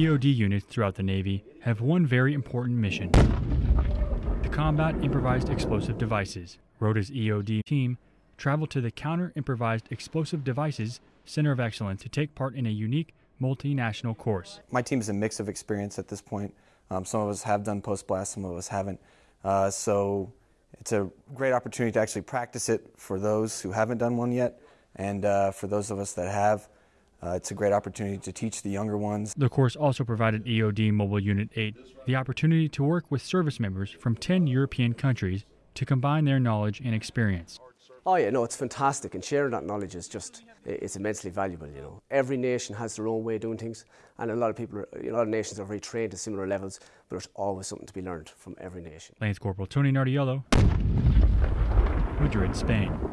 EOD units throughout the Navy have one very important mission to combat improvised explosive devices. Rota's EOD team traveled to the Counter Improvised Explosive Devices Center of Excellence to take part in a unique multinational course. My team is a mix of experience at this point. Um, some of us have done post blast, some of us haven't. Uh, so it's a great opportunity to actually practice it for those who haven't done one yet, and uh, for those of us that have. Uh, it's a great opportunity to teach the younger ones. The course also provided EOD Mobile Unit 8 the opportunity to work with service members from 10 European countries to combine their knowledge and experience. Oh yeah, no, it's fantastic, and sharing that knowledge is just it's immensely valuable. You know, every nation has their own way of doing things, and a lot of people, are, a lot of nations are very trained to similar levels, but there's always something to be learned from every nation. Lance Corporal Tony Nardiello, Madrid, Spain.